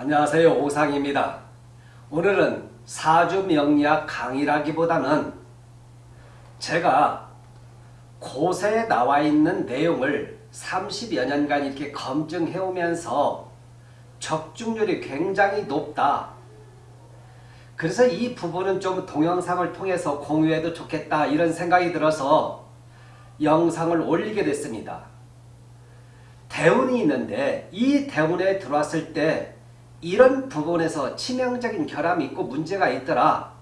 안녕하세요 오상입니다. 오늘은 사주 명리학 강의라기보다는 제가 고세에 나와 있는 내용을 30여 년간 이렇게 검증해 오면서 적중률이 굉장히 높다. 그래서 이 부분은 좀 동영상을 통해서 공유해도 좋겠다 이런 생각이 들어서 영상을 올리게 됐습니다. 대운이 있는데 이 대운에 들어왔을 때 이런 부분에서 치명적인 결함이 있고 문제가 있더라.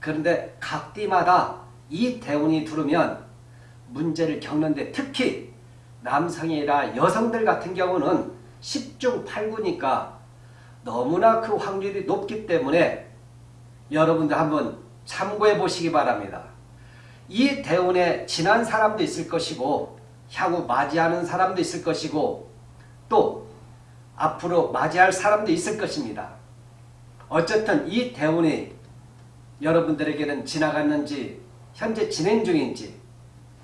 그런데 각띠마다 이 대운이 들으면 문제를 겪는데 특히 남성이 아니라 여성들 같은 경우는 10중 8구니까 너무나 그 확률이 높기 때문에 여러분들 한번 참고해 보시기 바랍니다. 이 대운에 지난 사람도 있을 것이고 향후 맞이하는 사람도 있을 것이고 또 앞으로 맞이할 사람도 있을 것입니다. 어쨌든 이 대운이 여러분들에게는 지나갔는지 현재 진행 중인지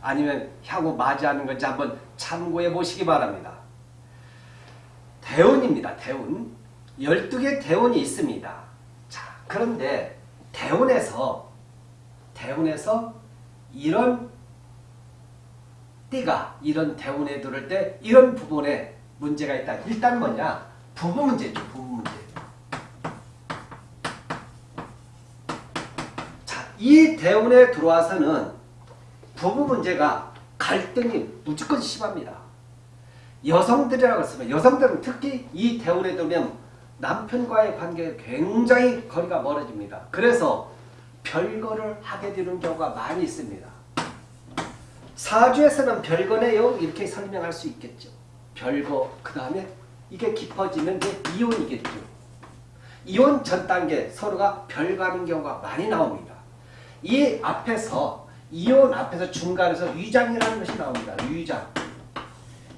아니면 향후 맞이하는 건지 한번 참고해 보시기 바랍니다. 대운입니다. 대운. 12개 대운이 있습니다. 자, 그런데 대운에서 대운에서 이런 띠가 이런 대운에 들을 때 이런 부분에 문제가 있다. 일단 뭐냐? 부부 문제죠. 부부 문제. 자, 이 대운에 들어와서는 부부 문제가 갈등이 무조건 심합니다. 여성들이라고 했으면 여성들은 특히 이 대운에 들면 남편과의 관계가 굉장히 거리가 멀어집니다. 그래서 별거를 하게 되는 경우가 많이 있습니다. 사주에서는 별거네요 이렇게 설명할 수 있겠죠. 별거 그 다음에 이게 깊어지면 이제 이혼이겠죠. 이혼 전 단계 서로가 별가는 경우가 많이 나옵니다. 이 앞에서 이혼 앞에서 중간에서 위장이라는 것이 나옵니다. 위장.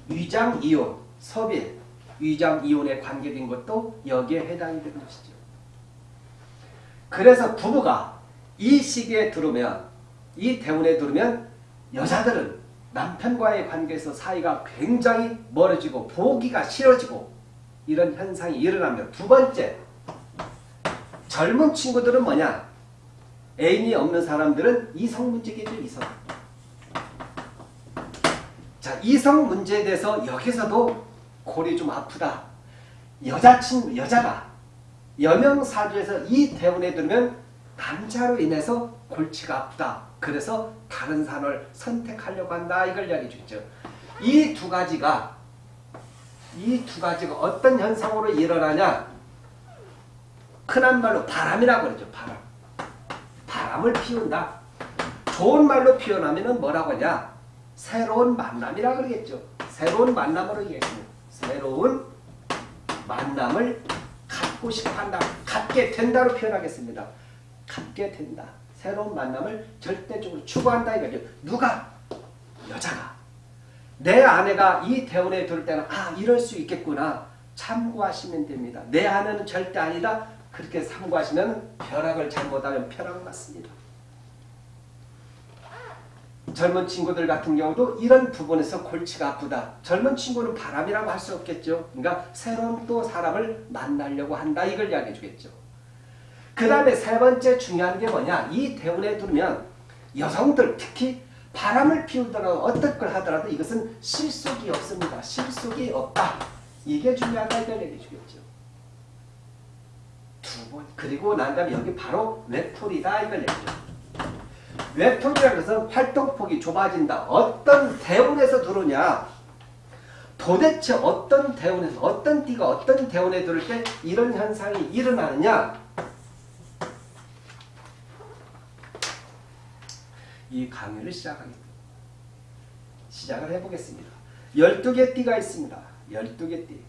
위장 이혼, 섭일, 위장 이혼에 관계된 것도 여기에 해당이 되는 것이죠. 그래서 부부가 이 시기에 들으면 이 대운에 들으면 여자들은 남편과의 관계에서 사이가 굉장히 멀어지고 보기가 싫어지고 이런 현상이 일어납니다. 두 번째, 젊은 친구들은 뭐냐? 애인이 없는 사람들은 이성 문제겠죠. 이성. 자, 이성 문제에 대해서 여기서도 골이 좀 아프다. 여자친구, 여자가 여명사주에서 이 대운에 들면 남자로 인해서 골치가 아프다. 그래서 다른 산을 선택하려고 한다. 이걸 이야기해 주죠. 이 두 가지가 이 두 가지가 어떤 현상으로 일어나냐? 흔한 말로 바람이라고 그러죠. 바람. 바람을 피운다. 좋은 말로 표현하면 뭐라고 하냐? 새로운 만남이라 그러겠죠. 새로운 만남으로 얘기했습니다. 새로운 만남을 갖고 싶어 한다. 갖게 된다로 표현하겠습니다. 갖게 된다. 새로운 만남을 절대적으로 추구한다 이거죠. 누가? 여자가. 내 아내가 이 대운에 들 때는 아 이럴 수 있겠구나. 참고하시면 됩니다. 내 아내는 절대 아니다. 그렇게 참고하시면 벼락을 잘못하면 벼락 맞습니다. 젊은 친구들 같은 경우도 이런 부분에서 골치가 아프다. 젊은 친구는 바람이라고 할 수 없겠죠. 그러니까 새로운 또 사람을 만나려고 한다. 이걸 이야기해 주겠죠. 그 다음에 세 번째 중요한 게 뭐냐. 이 대운에 두면 여성들 특히 바람을 피우더라도 어떤 걸 하더라도 이것은 실속이 없습니다. 실속이 없다. 이게 중요하다. 얘기해 주겠죠. 두 번. 그리고 난 다음에 여기 바로 외톨이다. 이걸 얘기죠. 외톨이라는 것은 활동폭이 좁아진다. 어떤 대운에서 들어오냐. 도대체 어떤 대운에서 어떤 띠가 어떤 대운에 들을 때 이런 현상이 일어나느냐. 이 강의를 시작하겠습니다. 시작을 해보겠습니다. 12개 띠가 있습니다. 12개 띠.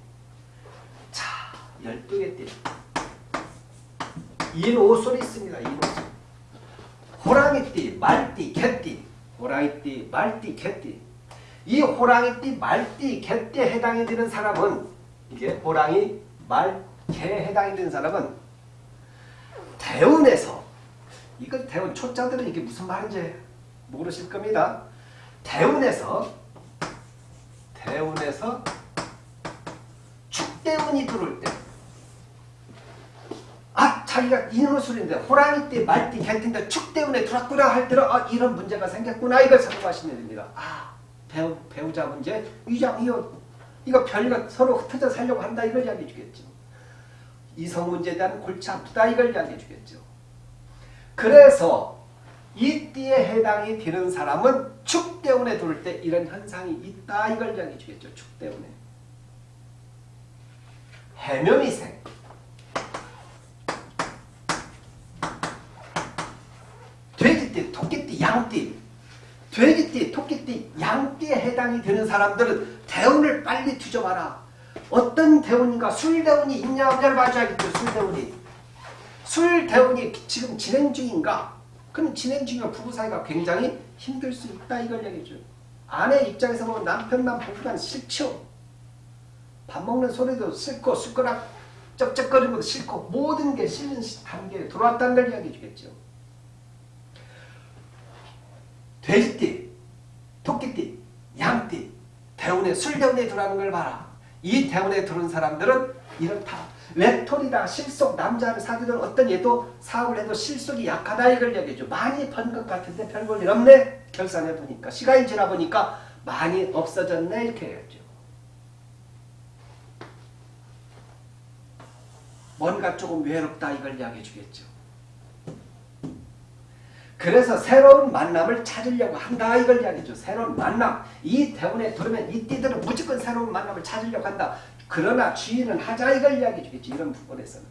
자, 12개 띠. 인오솔이 있습니다. 인오솔. 호랑이띠, 말띠, 개띠. 호랑이띠, 말띠, 개띠. 이 호랑이띠, 말띠, 개띠에 해당이 되는 사람은 이게 호랑이, 말, 개에 해당이 되는 사람은 대운에서 이거 대운 초짜들은 이게 무슨 말인지 모르실 겁니다. 대운에서 대운에서 축대운이 들어올 때 자기가 인호술인데 호랑이띠, 말띠, 개띠인데 축 때문에 들어왔구나 할 때는 아, 이런 문제가 생겼구나 이걸 참고하시면 됩니다. 아 배우, 배우자 문제, 위장 이혼 이거 별거 서로 흩어져 살려고 한다 이걸 이야기해 주겠죠. 이성 문제에 대한 골치 아프다 이걸 이야기해 주겠죠. 그래서 이 띠에 해당이 되는 사람은 축 때문에 돌 때 이런 현상이 있다 이걸 이야기해 주겠죠. 축 때문에. 해묘미생 돼지띠, 토끼띠, 양띠 돼지띠, 토끼띠, 양띠에 해당이 되는 사람들은 대운을 빨리 뒤져봐라. 어떤 대운인가 술대운이 있냐 없냐를 봐줘야겠죠. 술대운이. 술대운이 지금 진행 중인가? 그럼 진행 중이면 부부 사이가 굉장히 힘들 수 있다 이걸 얘기죠. 아내 입장에서 보면 남편만 보기만 싫죠. 밥 먹는 소리도 싫고 숟가락 쩍쩍거리는 것도 싫고 모든 게 싫은 단계에 들어왔다는 걸 이야기해 주겠죠. 돼지띠, 토끼띠, 양띠, 대운에 술대운에 들어가는 걸 봐라. 이 대운에 들어온 사람들은 이렇다. 외톨이다, 실속, 남자를 사귀던 어떤 얘도 사업을 해도 실속이 약하다 이걸 얘기해줘. 많이 번 것 같은데 별볼 일 없네. 결산해 보니까 시간이 지나 보니까 많이 없어졌네 이렇게 해야죠. 뭔가 조금 외롭다 이걸 이야기해 주겠죠. 그래서 새로운 만남을 찾으려고 한다 이걸 이야기죠. 새로운 만남. 이 대운에 들으면 이 띠들은 무조건 새로운 만남을 찾으려고 한다. 그러나 주의는 하자 이걸 이야기해 주겠지. 이런 부분에서는.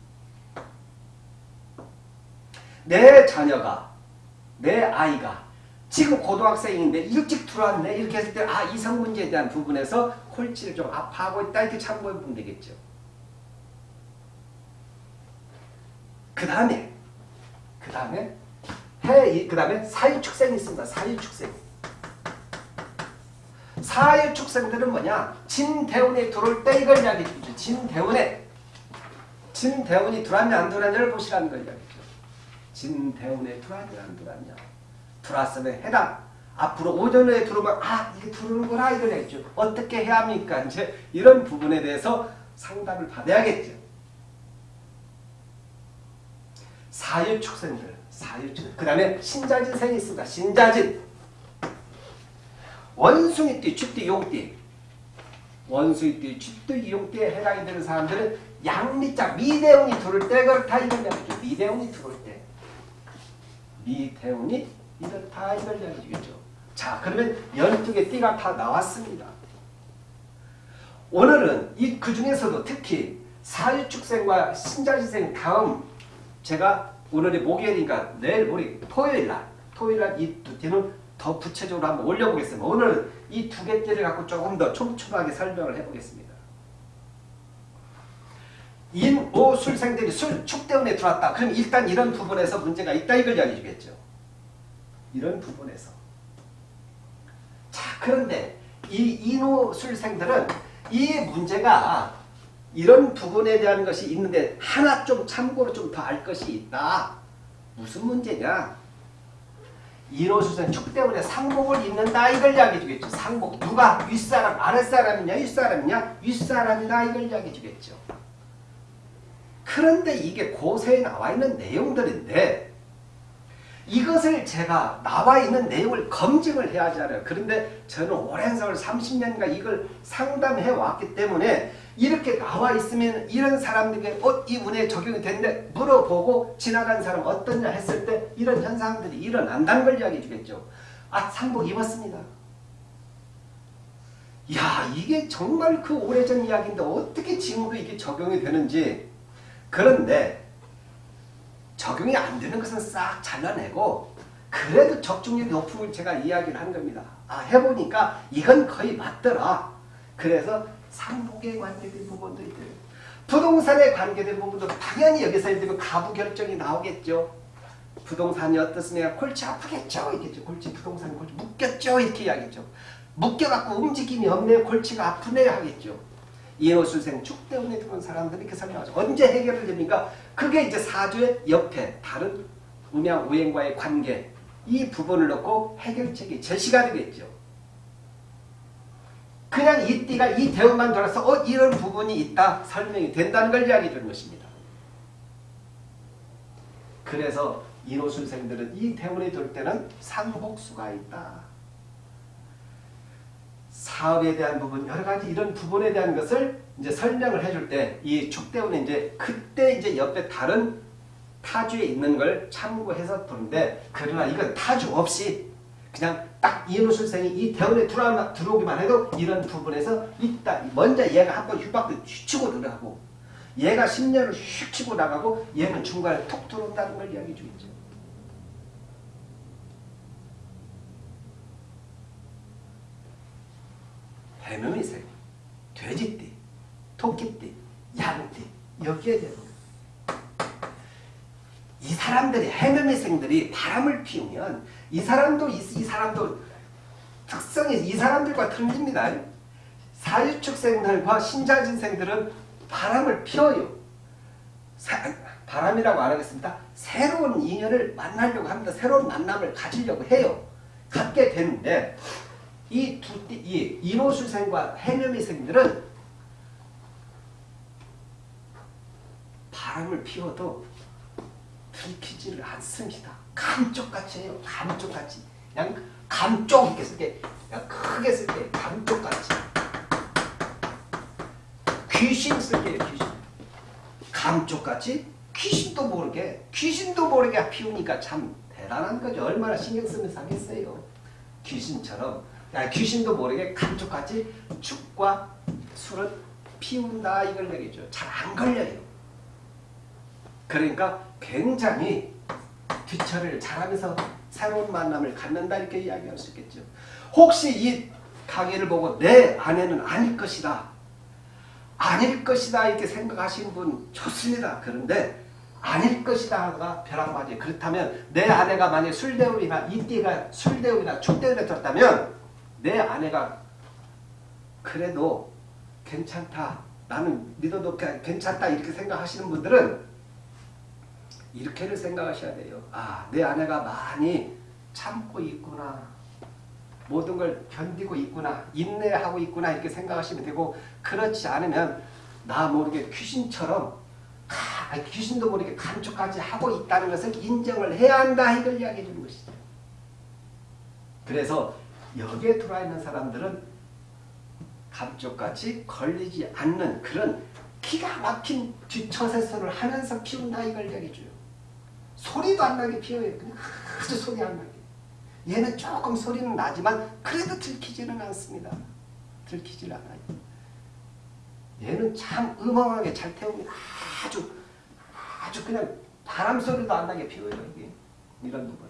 내 자녀가 내 아이가 지금 고등학생인데 일찍 들어왔네 이렇게 했을 때 아 이성 문제에 대한 부분에서 콜치를 좀 아파하고 있다 이렇게 참고해 보면 되겠죠. 그 다음에 그 다음에 해, 그 다음에 사유축생이 있습니다. 사유축생. 사유 축생들은 뭐냐? 진대운에 들어올 때 이걸 이야기해. 진대운에. 진대운이 들어왔냐 안 들어왔냐를 보시라는 걸 이야기죠. 진대운에 들어왔냐 안 들어왔냐. 들어왔으면 해당. 앞으로 오전에 들어오면 아 이게 들어오는구나 이걸 얘기죠. 어떻게 해야 합니까? 이제 이런 부분에 대해서 상담을 받아야겠죠. 사유축생들. 사유축. 그 다음에 신자진 생이 있습니다. 신자진. 원숭이띠, 쥐띠, 용띠. 원숭이띠, 쥐띠, 용띠에 해당이 되는 사람들은 양미자, 미대운이 들어올 때 그렇다 이걸 이야기죠. 미대운이 들어올 때. 미대운이 이렇다 이걸 이야기죠. 자 그러면 12개 띠가 다 나왔습니다. 오늘은 이 그 중에서도 특히 사유축생과 신자진생 다음 제가 오늘이 목요일이니까 내일 우리 토요일날 토요일날 이 두 띠는 더 구체적으로 한번 올려보겠습니다. 오늘 이 두개 띠를 갖고 조금 더 촘촘하게 설명을 해보겠습니다. 인 오 술생들이 술, 축 때문에 들어왔다. 그럼 일단 이런 부분에서 문제가 있다 이걸 이야기해 주겠죠. 이런 부분에서. 자 그런데 이 인오 술생들은 이 문제가 이런 부분에 대한 것이 있는데 하나 좀 참고로 좀 더 알 것이 있다. 무슨 문제냐? 인호수생 축 때문에 상복을 입는다 이걸 이야기해 주겠죠. 상복 누가 윗사람 아랫사람이냐 윗사람이냐 윗사람이다 이걸 이야기해 주겠죠. 그런데 이게 고세에 나와 있는 내용들인데 이것을 제가 나와 있는 내용을 검증을 해야 하잖아요. 그런데 저는 오랜 세월 30년간 이걸 상담해 왔기 때문에 이렇게 나와 있으면 이런 사람들에게 어, 이 운에 적용이 됐는데 물어보고 지나간 사람 어떠냐 했을 때 이런 현상들이 일어난다는 걸 이야기해 주겠죠. 아 상복 입었습니다. 야 이게 정말 그 오래전 이야기인데 어떻게 지금도 이게 적용이 되는지 그런데 적용이 안 되는 것은 싹 잘라내고 그래도 적중률이 높은 걸 제가 이야기를 한 겁니다. 아 해보니까 이건 거의 맞더라. 그래서 상복에 관계된 부분도 있대요. 부동산에 관계된 부분도 당연히 여기서 예를 들면 가부 결정이 나오겠죠. 부동산이 어떻으냐 골치 아프겠죠. 이겠죠. 골치 부동산이 골치 묶였죠. 이렇게 이야기죠. 묶여갖고 움직임이 없네 골치가 아프네 하겠죠. 이호술생 축 때문에 들어온 사람들이 이렇게 설명하죠. 언제 해결을 됩니까? 그게 이제 사주의 옆에 다른 음양 우행과의 관계 이 부분을 놓고 해결책이 제시가 되겠죠. 그냥 이 띠가 이 대운만 돌아서 어 이런 부분이 있다 설명이 된다는 걸 이야기해 주는 것입니다. 그래서 인호술생들은 이 대운이 돌 때는 상복수가 있다. 사업에 대한 부분 여러 가지 이런 부분에 대한 것을 이제 설명을 해줄 때 이 축대운은 이제 그때 이제 옆에 다른 타주에 있는 걸 참고해서 보는데 그러나 이건 타주 없이 그냥 딱 이노술생이 이 대원에 들어오기만, 들어오기만 해도 이런 부분에서 있다. 먼저 얘가 한번 휘박도 휘치고 들어가고 얘가 10년을 휙 치고 나가고 얘는 중간에 톡 들어온다는 걸 이야기해 주겠죠. 해묘미생, 돼지띠, 토끼띠, 양띠 여기에 되는 거예요. 이 사람들이 해묘미생들이 바람을 피우면 이 사람도 이, 이 사람도 특성이 이 사람들과 틀립니다. 사유축생들과 신자진생들은 바람을 피워요. 사, 바람이라고 안 하겠습니다. 새로운 인연을 만나려고 합니다. 새로운 만남을 가지려고 해요. 갖게 되는데 이 두, 이 인호수생과 해묘미생들은 바람을 피워도 들키지를 않습니다. 감쪽같이 해요. 감쪽같이. 그냥 감쪽 이렇게 쓸게. 그냥 크게 쓸게. 감쪽같이. 귀신 쓸게요. 귀신. 감쪽같이 귀신도 모르게 귀신도 모르게 피우니까 참 대단한 거죠. 얼마나 신경 쓰면서 하겠어요. 귀신처럼 야, 귀신도 모르게 감쪽같이 죽과 술은 피운다 이걸 얘기죠. 잘 안 걸려요. 그러니까 굉장히 뒤처리를 잘하면서 새로운 만남을 갖는다 이렇게 이야기할 수 있겠죠. 혹시 이 강의를 보고 내 아내는 아닐 것이다. 아닐 것이다 이렇게 생각하시는 분 좋습니다. 그런데 아닐 것이다가 벼락 맞아요. 그렇다면 내 아내가 만약 술대운이나 이띠가 술대운이나 축대운에 들었다면 내 아내가 그래도 괜찮다. 나는 믿어도 괜찮다 이렇게 생각하시는 분들은 이렇게를 생각하셔야 돼요. 아, 내 아내가 많이 참고 있구나. 모든 걸 견디고 있구나. 인내하고 있구나. 이렇게 생각하시면 되고 그렇지 않으면 나 모르게 귀신처럼 가, 귀신도 모르게 감쪽까지 하고 있다는 것을 인정을 해야 한다. 이걸 이야기해 주는 것이죠. 그래서 여기에 들어와 있는 사람들은 감쪽같이 걸리지 않는 그런 기가 막힌 뒷처세선을 하면서 피운다 이걸 이야기해줘요. 소리도 안 나게 피워요. 그냥 아주 소리 안 나게. 얘는 조금 소리는 나지만 그래도 들키지는 않습니다. 들키질 않아요. 얘는 참 음험하게 잘 태웁니다. 아주 아주 그냥 바람 소리도 안 나게 피워요. 이게 이런 부분.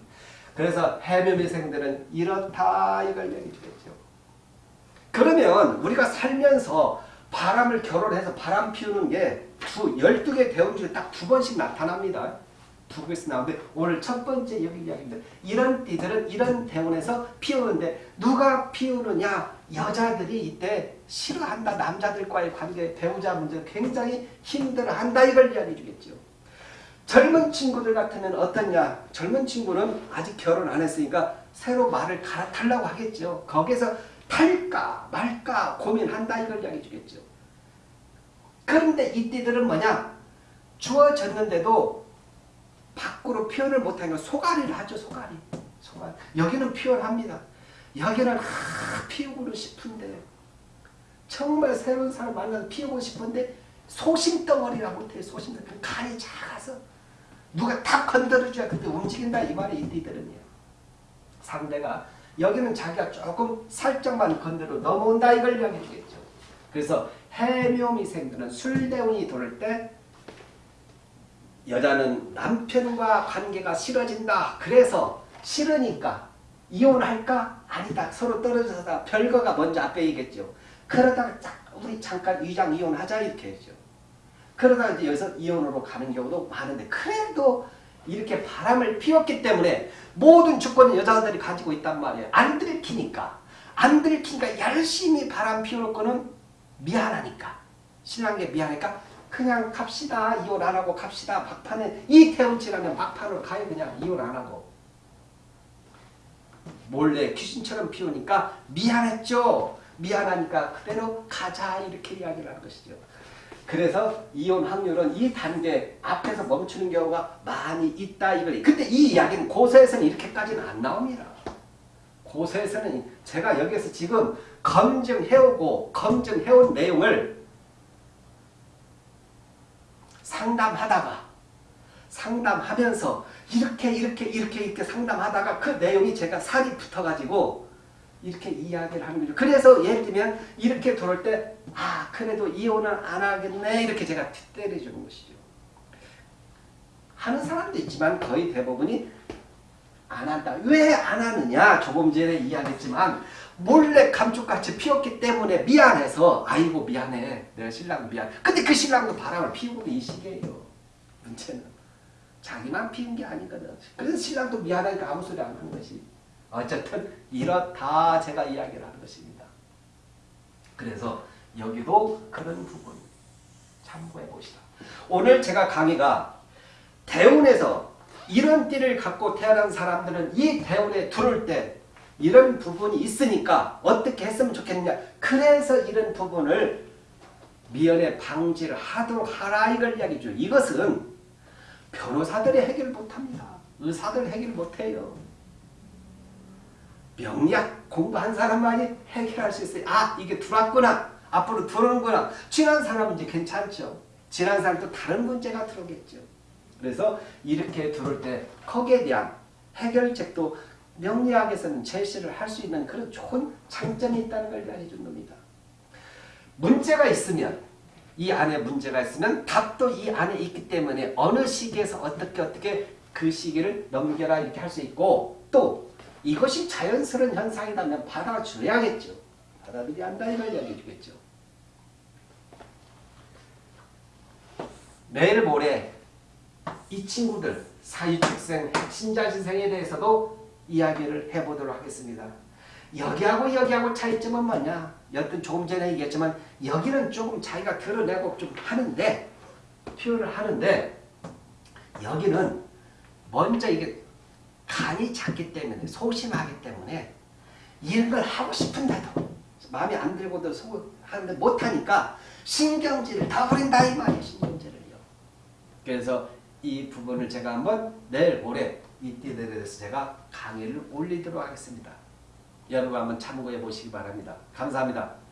그래서 해묘미생들은 이렇다 이걸 얘기해 주겠죠. 그러면 우리가 살면서 바람을 결혼해서 바람 피우는 게 두, 12개 대운 중에 딱 두 번씩 나타납니다. 두 개씩 나오는데 오늘 첫 번째 여기 이야기입니다. 이런 띠들은 이런 대운에서 피우는데 누가 피우느냐? 여자들이 이때 싫어한다. 남자들과의 관계, 배우자 문제 굉장히 힘들어한다. 이걸 이야기해 주겠죠. 젊은 친구들 같으면 어떠냐? 젊은 친구는 아직 결혼 안 했으니까 새로 말을 갈아타려고 하겠죠. 거기서 탈까 말까 고민한다. 이걸 이야기해 주겠죠. 그런데 이 띠들은 뭐냐? 주어졌는데도 밖으로 표현을 못하니까 소가리를 하죠. 소가리. 소가리. 여기는 표현합니다. 여기는 아, 피우고 싶은데 정말 새로운 사람 만나서 피우고 싶은데 소심덩어리라 못해. 소심덩어리. 간이 작아서 누가 탁 건드려줘야 그때 움직인다. 이 말이 이들은요. 상대가 여기는 자기가 조금 살짝만 건드려 넘어온다. 이걸 이야기해 주겠죠. 그래서 해묘미생들은 술대운이 돌 때 여자는 남편과 관계가 싫어진다. 그래서 싫으니까 이혼할까? 아니다. 서로 떨어져서 별거가 먼저 앞에 있겠죠. 그러다가 우리 잠깐 위장 이혼하자 이렇게 했죠. 그러다가 이제 여기서 이혼으로 가는 경우도 많은데 그래도 이렇게 바람을 피웠기 때문에 모든 주권을 여자들이 가지고 있단 말이에요. 안 들키니까. 안 들키니까 열심히 바람 피울 거는 미안하니까. 신랑께 미안하니까 그냥 갑시다. 이혼 안 하고 갑시다. 막판에 이 태운 지나면 막판으로 가요. 그냥 이혼 안 하고. 몰래 귀신처럼 피우니까 미안했죠. 미안하니까 그대로 가자 이렇게 이야기를 하는 것이죠. 그래서 이혼 확률은 이 단계 앞에서 멈추는 경우가 많이 있다 이걸. 근데 이 이야기는 고서에서는 이렇게까지는 안 나옵니다. 고서에서는 제가 여기서 지금 검증해오고 검증해온 내용을 상담하다가 상담하면서 이렇게 이렇게 이렇게 이렇게 상담하다가 그 내용이 제가 살이 붙어가지고 이렇게 이야기를 하는 거죠. 그래서 예를 들면 이렇게 들어올 때, 아, 그래도 이혼은 안 하겠네. 이렇게 제가 때려주는 것이죠. 하는 사람도 있지만 거의 대부분이 안 한다. 왜 안 하느냐? 조금 전에 이야기했지만, 몰래 감쪽같이 피웠기 때문에 미안해서, 아이고, 미안해. 내가 신랑 미안. 근데 그 신랑도 바람을 피우고 이 시기예요. 문제는. 자기만 피운 게 아니거든. 그래서 신랑도 미안하니까 아무 소리 안 하는 것이. 어쨌든 이렇다 제가 이야기를 하는 것입니다. 그래서 여기도 그런 부분 참고해 보시다. 오늘 제가 강의가 대운에서 이런 띠를 갖고 태어난 사람들은 이 대운에 들어올 때 이런 부분이 있으니까 어떻게 했으면 좋겠느냐. 그래서 이런 부분을 미연에 방지를 하도록 하라 이걸 이야기죠. 이것은 변호사들이 해결 못합니다. 의사들 해결 못해요. 명리학 공부한 사람만이 해결할 수 있어요. 아 이게 들어왔구나. 앞으로 들어오는구나. 지난 사람은 이제 괜찮죠. 지난 사람도 다른 문제가 들어오겠죠. 그래서 이렇게 들어올 때 거기에 대한 해결책도 명리학에서는 제시를 할 수 있는 그런 좋은 장점이 있다는 걸 이야기해 준 겁니다. 문제가 있으면 이 안에 문제가 있으면 답도 이 안에 있기 때문에 어느 시기에서 어떻게 어떻게 그 시기를 넘겨라 이렇게 할 수 있고 또 이것이 자연스러운 현상이라면 받아줘야겠죠. 받아들여야 한다 이걸 이야기해 주겠죠. 내일 모레 이 친구들 사유축생, 신자신생에 대해서도 이야기를 해보도록 하겠습니다. 여기하고 여기하고 차이점은 뭐냐? 여튼 조금 전에 얘기했지만 여기는 조금 자기가 드러내고 좀 하는데 표현을 하는데 여기는 먼저 이게 간이 작기 때문에 소심하기 때문에 이런 걸 하고 싶은데도 마음에 안 들고도 하는데 못하니까 신경질을 다 버린다 이 말이에요. 신경질을요. 그래서 이 부분을 제가 한번 내일 모레 이 띠들에 대해서 제가 강의를 올리도록 하겠습니다. 여러분 한번 참고해 보시기 바랍니다. 감사합니다.